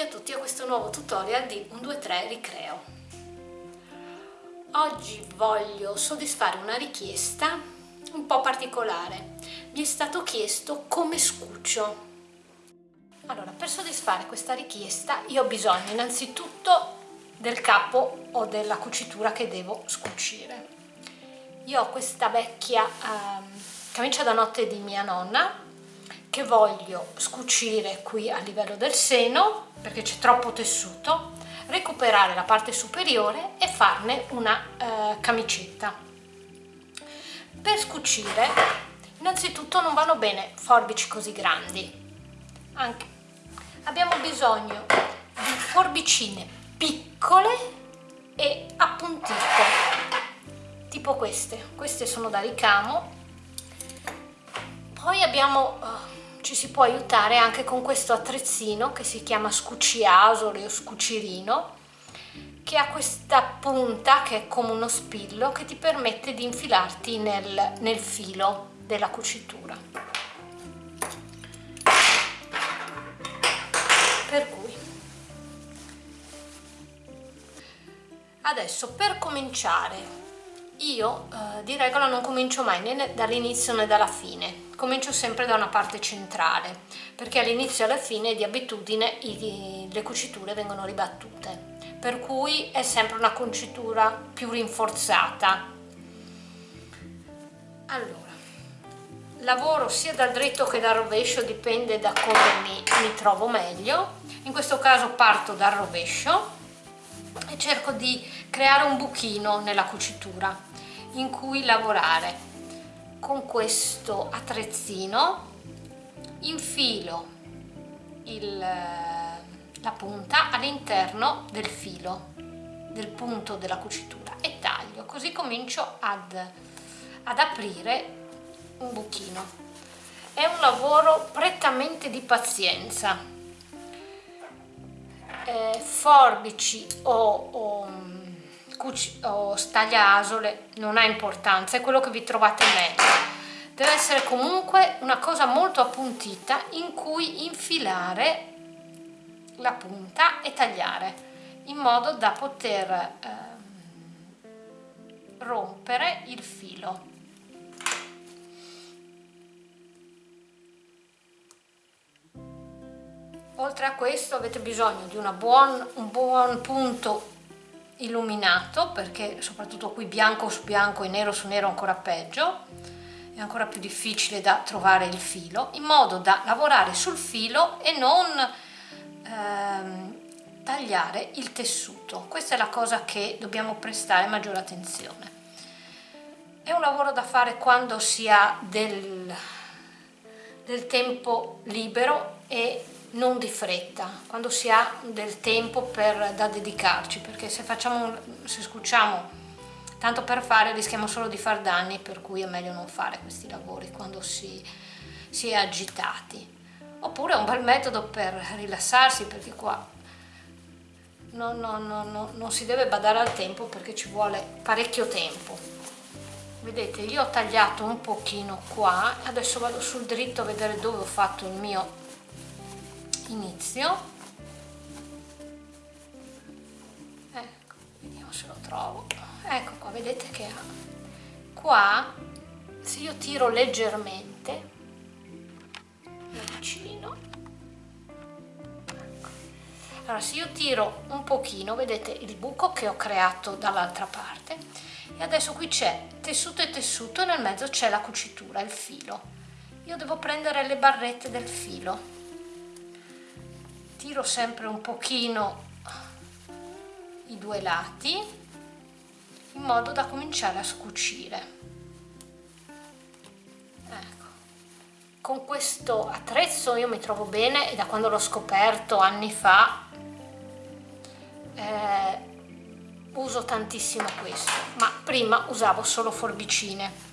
benvenuti a tutti a questo nuovo tutorial di 123 Ricreo. Oggi voglio soddisfare una richiesta un po' particolare. Mi è stato chiesto come scuccio. Allora, per soddisfare questa richiesta io ho bisogno innanzitutto del capo o della cucitura che devo scucire. Io ho questa vecchia eh, camicia da notte di mia nonna che voglio scucire qui a livello del seno perché c'è troppo tessuto recuperare la parte superiore e farne una eh, camicetta. Per scucire innanzitutto non vanno bene forbici così grandi. Anche. abbiamo bisogno di forbicine piccole e appuntite tipo queste. Queste sono da ricamo. Poi abbiamo uh, ci si può aiutare anche con questo attrezzino che si chiama scucciasole o scucirino che ha questa punta che è come uno spillo che ti permette di infilarti nel, nel filo della cucitura. Per cui adesso per cominciare io eh, di regola non comincio mai né dall'inizio né dalla fine. Comincio sempre da una parte centrale perché all'inizio e alla fine di abitudine i, le cuciture vengono ribattute. Per cui è sempre una cucitura più rinforzata. Allora lavoro sia dal dritto che dal rovescio dipende da come mi, mi trovo meglio. In questo caso parto dal rovescio e cerco di creare un buchino nella cucitura in cui lavorare. Con questo attrezzino infilo il, la punta all'interno del filo del punto della cucitura e taglio. Così comincio ad, ad aprire un buchino. È un lavoro prettamente di pazienza. Eh, forbici o, o o stagliasole non ha importanza, è quello che vi trovate meglio. Deve essere comunque una cosa molto appuntita in cui infilare la punta e tagliare in modo da poter eh, rompere il filo. Oltre a questo avete bisogno di buon, un buon punto illuminato perché soprattutto qui bianco su bianco e nero su nero ancora peggio è ancora più difficile da trovare il filo in modo da lavorare sul filo e non ehm, tagliare il tessuto. Questa è la cosa che dobbiamo prestare maggiore attenzione. È un lavoro da fare quando si ha del, del tempo libero e non di fretta, quando si ha del tempo per, da dedicarci, perché se, facciamo, se scucciamo tanto per fare rischiamo solo di far danni, per cui è meglio non fare questi lavori quando si, si è agitati. Oppure è un bel metodo per rilassarsi, perché qua non, non, non, non si deve badare al tempo perché ci vuole parecchio tempo. Vedete, io ho tagliato un pochino qua, adesso vado sul dritto a vedere dove ho fatto il mio inizio. Ecco vediamo se lo trovo. Ecco qua vedete che ha. Qua se io tiro leggermente vicino. Ecco. allora se io tiro un pochino vedete il buco che ho creato dall'altra parte. E adesso qui c'è tessuto e tessuto e nel mezzo c'è la cucitura il filo. Io devo prendere le barrette del filo tiro sempre un pochino i due lati in modo da cominciare a scucire. Ecco. con questo attrezzo io mi trovo bene e da quando l'ho scoperto anni fa eh, uso tantissimo questo. Ma prima usavo solo forbicine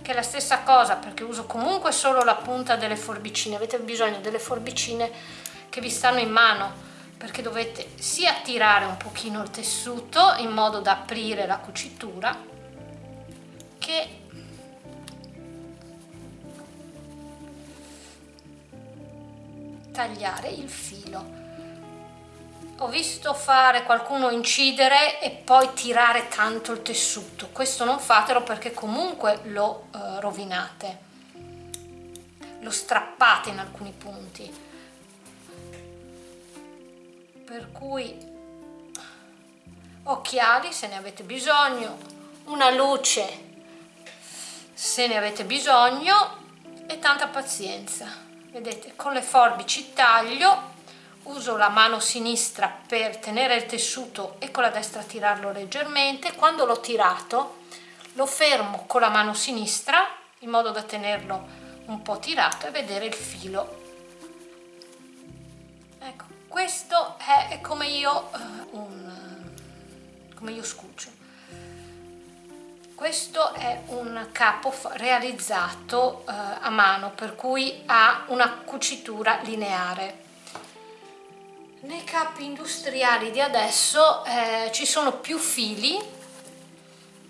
che è la stessa cosa perché uso comunque solo la punta delle forbicine. Avete bisogno delle forbicine che vi stanno in mano perché dovete sia tirare un pochino il tessuto in modo da aprire la cucitura che tagliare il filo. Ho visto fare qualcuno incidere e poi tirare tanto il tessuto. Questo non fatelo perché comunque lo eh, rovinate lo strappate in alcuni punti per cui occhiali se ne avete bisogno una luce se ne avete bisogno e tanta pazienza. Vedete con le forbici taglio uso la mano sinistra per tenere il tessuto e con la destra tirarlo leggermente. Quando l'ho tirato lo fermo con la mano sinistra in modo da tenerlo un po' tirato e vedere il filo questo è come io, uh, un, come io scuccio. Questo è un capo realizzato uh, a mano per cui ha una cucitura lineare. Nei capi industriali di adesso eh, ci sono più fili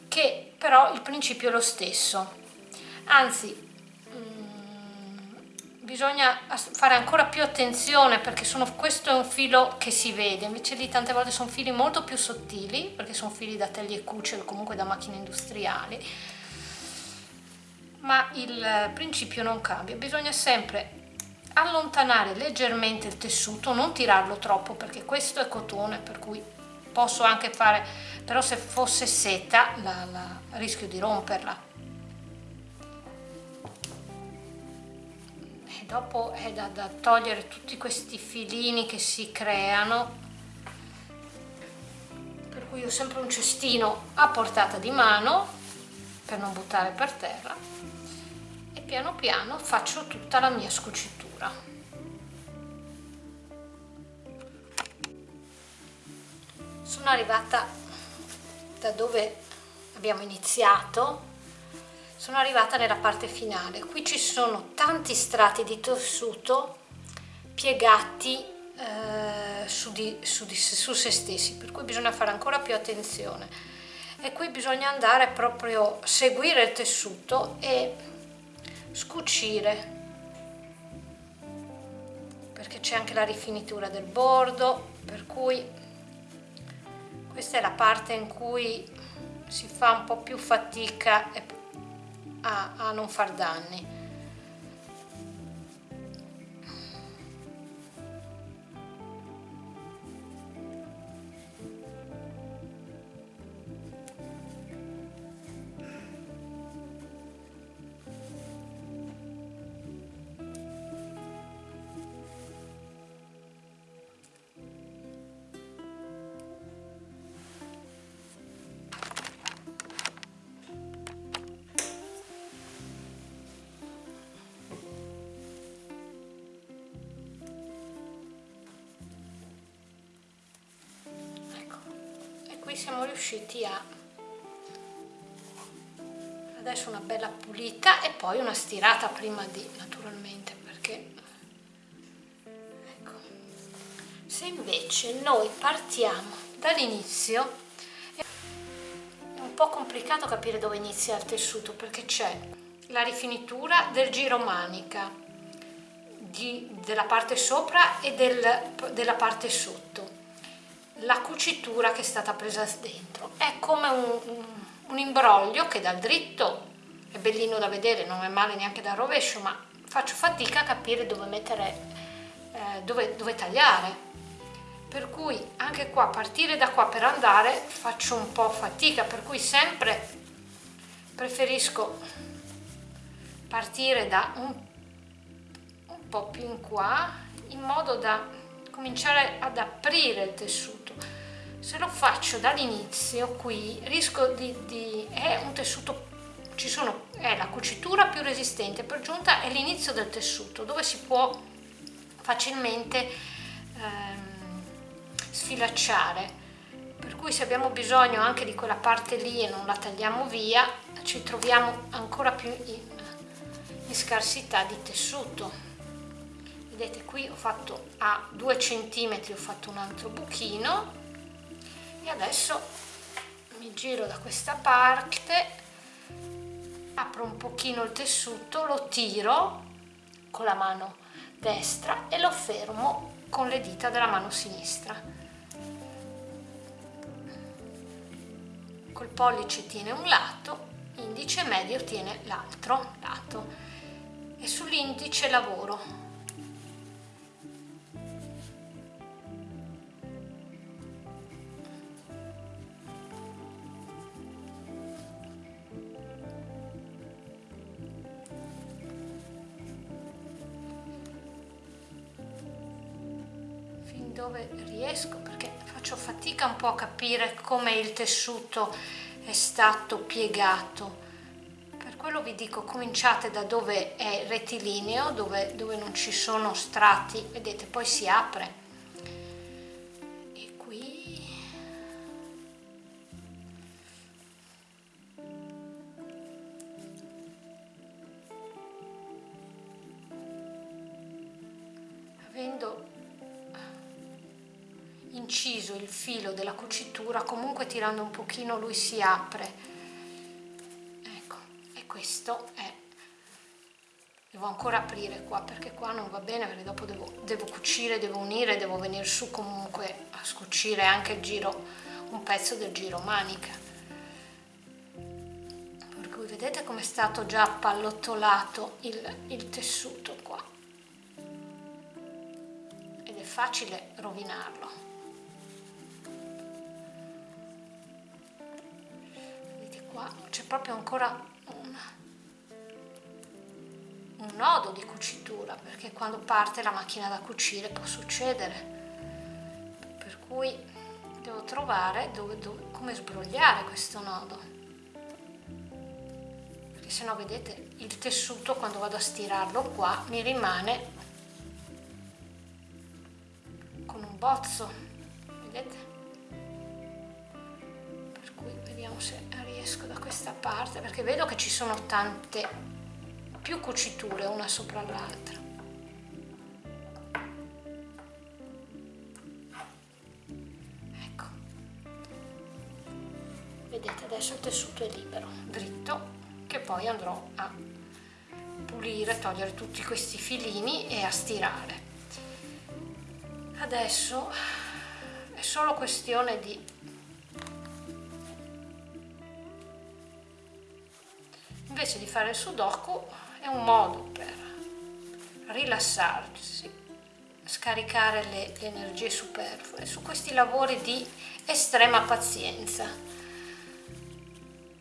che però il principio è lo stesso. Anzi bisogna fare ancora più attenzione perché sono, questo è un filo che si vede. Invece lì tante volte sono fili molto più sottili perché sono fili da taglie e cuce comunque da macchine industriali. Ma il principio non cambia. Bisogna sempre allontanare leggermente il tessuto, non tirarlo troppo perché questo è cotone per cui posso anche fare, però se fosse seta la, la, rischio di romperla. Dopo è da, da togliere tutti questi filini che si creano. Per cui ho sempre un cestino a portata di mano per non buttare per terra. E piano piano faccio tutta la mia scucitura. Sono arrivata da dove abbiamo iniziato, sono arrivata nella parte finale. Qui ci sono tanti strati di tessuto piegati eh, su, di, su, di, su se stessi, per cui bisogna fare ancora più attenzione. E qui bisogna andare proprio seguire il tessuto e scucire perché c'è anche la rifinitura del bordo per cui questa è la parte in cui si fa un po' più fatica a, a non far danni siamo riusciti a adesso una bella pulita e poi una stirata prima di naturalmente perché ecco se invece noi partiamo dall'inizio è un po' complicato capire dove inizia il tessuto perché c'è la rifinitura del giro manica di, della parte sopra e del, della parte sotto la cucitura che è stata presa dentro. È come un, un, imbroglio che dal dritto è bellino da vedere non è male neanche da rovescio ma faccio fatica a capire dove mettere eh, dove, dove tagliare. Per cui anche qua partire da qua per andare faccio un po' fatica per cui sempre preferisco partire da un, un po' più in qua in modo da cominciare ad aprire il tessuto se lo faccio dall'inizio qui rischio di, di è un tessuto ci sono è la cucitura più resistente per giunta è l'inizio del tessuto dove si può facilmente ehm, sfilacciare. Per cui se abbiamo bisogno anche di quella parte lì e non la tagliamo via ci troviamo ancora più in, in scarsità di tessuto. Vedete qui ho fatto a 2 centimetri ho fatto un altro buchino e adesso mi giro da questa parte apro un pochino il tessuto lo tiro con la mano destra e lo fermo con le dita della mano sinistra. Col pollice tiene un lato indice medio tiene l'altro lato. E sull'indice lavoro. Dove riesco perché faccio fatica un po' a capire come il tessuto è stato piegato. Per quello vi dico cominciate da dove è rettilineo dove, dove non ci sono strati vedete poi si apre. E qui avendo inciso il filo della cucitura comunque tirando un pochino lui si apre. Ecco e questo è devo ancora aprire qua perché qua non va bene perché dopo devo, devo cucire devo unire devo venire su comunque a scucire anche il giro un pezzo del giro manica. Per cui vedete come è stato già appallottolato il, il tessuto qua. Ed è facile rovinarlo qua c'è proprio ancora un, un nodo di cucitura perché quando parte la macchina da cucire può succedere. Per cui devo trovare dove, dove, come sbrogliare questo nodo. Perché se no vedete il tessuto quando vado a stirarlo qua mi rimane con un bozzo vedete? Per cui vediamo se riesco da questa parte perché vedo che ci sono tante più cuciture una sopra l'altra. Ecco. Vedete adesso il tessuto è libero dritto che poi andrò a pulire togliere tutti questi filini e a stirare. Adesso è solo questione di invece di fare il sudoku è un modo per rilassarsi, scaricare le, le energie superflue su questi lavori di estrema pazienza.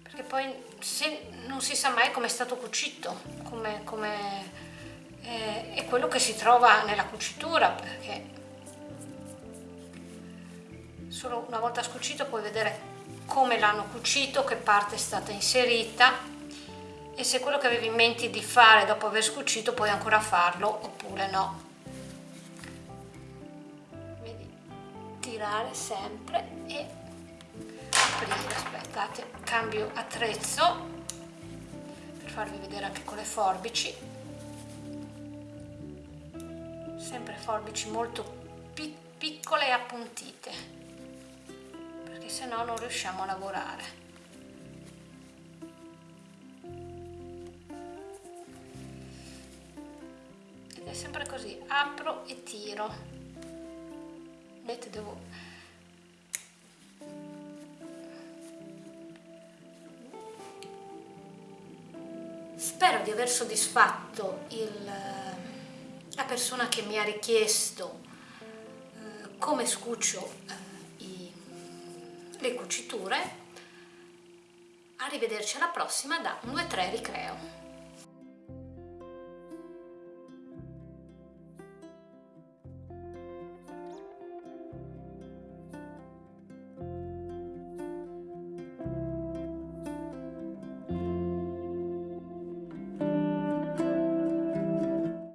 Perché poi se, non si sa mai come è stato cucito, come, come eh, è quello che si trova nella cucitura perché solo una volta scucito puoi vedere come l'hanno cucito, che parte è stata inserita e se quello che avevi in mente di fare dopo aver scucito puoi ancora farlo oppure no. Vedi tirare sempre e aprire aspettate cambio attrezzo per farvi vedere anche con le forbici. Sempre forbici molto piccole e appuntite perché se no non riusciamo a lavorare e tiro vedete devo spero di aver soddisfatto il, la persona che mi ha richiesto eh, come scuccio eh, i, le cuciture. Arrivederci alla prossima da 1 2 3 ricreo